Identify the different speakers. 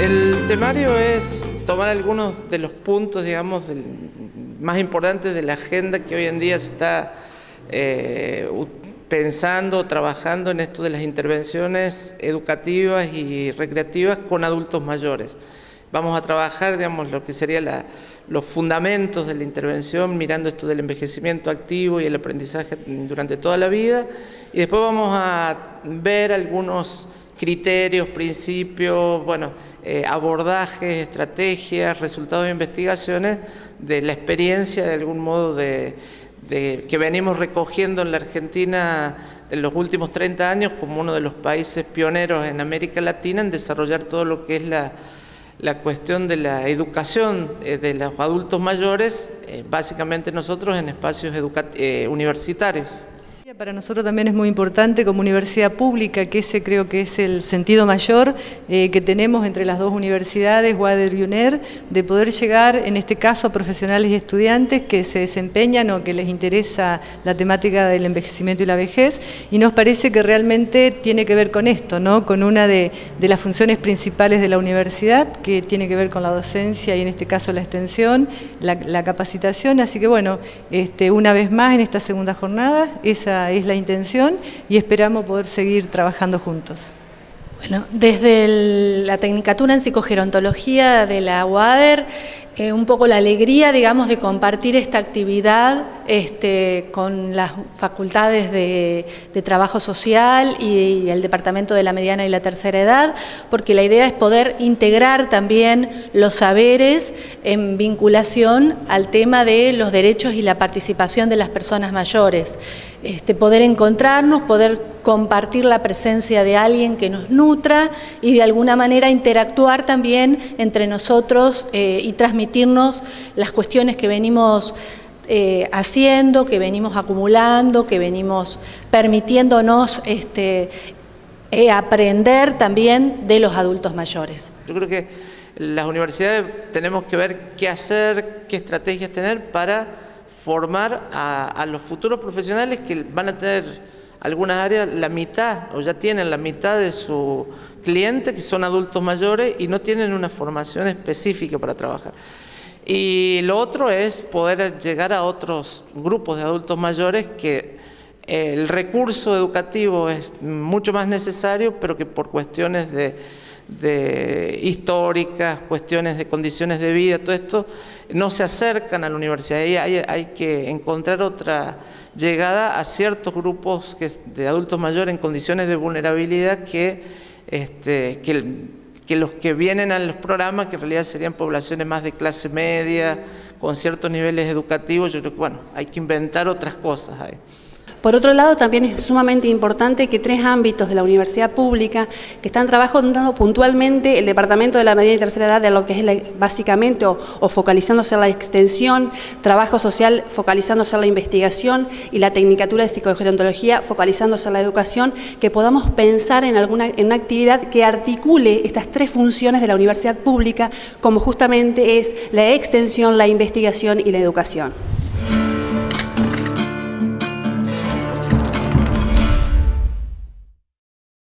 Speaker 1: El temario es tomar algunos de los puntos, digamos, más importantes de la agenda que hoy en día se está eh, pensando, trabajando en esto de las intervenciones educativas y recreativas con adultos mayores. Vamos a trabajar, digamos, lo que serían los fundamentos de la intervención, mirando esto del envejecimiento activo y el aprendizaje durante toda la vida, y después vamos a ver algunos criterios, principios, bueno, eh, abordajes, estrategias, resultados de investigaciones de la experiencia de algún modo de, que venimos recogiendo en la Argentina en los últimos 30 años como uno de los países pioneros en América Latina en desarrollar todo lo que es la, cuestión de la educación eh, de los adultos mayores, eh, básicamente nosotros en espacios universitarios.
Speaker 2: Para nosotros también es muy importante como universidad pública, que ese creo que es el sentido mayor eh, que tenemos entre las dos universidades, Wader y UNER, de poder llegar, en este caso, a profesionales y estudiantes que se desempeñan o que les interesa la temática del envejecimiento y la vejez, y nos parece que realmente tiene que ver con esto, ¿no? con una de, las funciones principales de la universidad, que tiene que ver con la docencia y en este caso la extensión, la, capacitación, así que bueno, este, una vez más en esta segunda jornada, esa es la intención y esperamos poder seguir trabajando juntos.
Speaker 3: Bueno, desde la Tecnicatura en Psicogerontología de la UADER, eh, un poco la alegría, digamos, de compartir esta actividad este, con las facultades de, trabajo social y, el Departamento de la Mediana y la Tercera Edad, porque la idea es poder integrar también los saberes en vinculación al tema de los derechos y la participación de las personas mayores. Este, poder encontrarnos, poder compartir la presencia de alguien que nos nutra y de alguna manera interactuar también entre nosotros eh, y transmitirnos las cuestiones que venimos eh, haciendo, que venimos acumulando, que venimos permitiéndonos este, eh, aprender también de los adultos mayores.
Speaker 1: Yo creo que las universidades tenemos que ver qué hacer, qué estrategias tener para formar a, los futuros profesionales que van a tener algunas áreas la mitad o ya tienen la mitad de su cliente que son adultos mayores y no tienen una formación específica para trabajar. Y lo otro es poder llegar a otros grupos de adultos mayores que el recurso educativo es mucho más necesario, pero que por cuestiones de, históricas, cuestiones de condiciones de vida, todo esto, no se acercan a la universidad. Ahí hay, hay que encontrar otra llegada a ciertos grupos de adultos mayores en condiciones de vulnerabilidad que, este, que que los que vienen a los programas, que en realidad serían poblaciones más de clase media, con ciertos niveles educativos, yo creo que bueno, hay que inventar otras cosas ahí.
Speaker 4: Por otro lado, también es sumamente importante que tres ámbitos de la universidad pública que están trabajando puntualmente el Departamento de la Media y Tercera Edad de lo que es básicamente o, focalizándose en la extensión, trabajo social focalizándose en la investigación y la Tecnicatura de Psicogerontología focalizándose en la educación, que podamos pensar en, alguna, en una actividad que articule estas tres funciones de la universidad pública como justamente es la extensión, la investigación y la educación.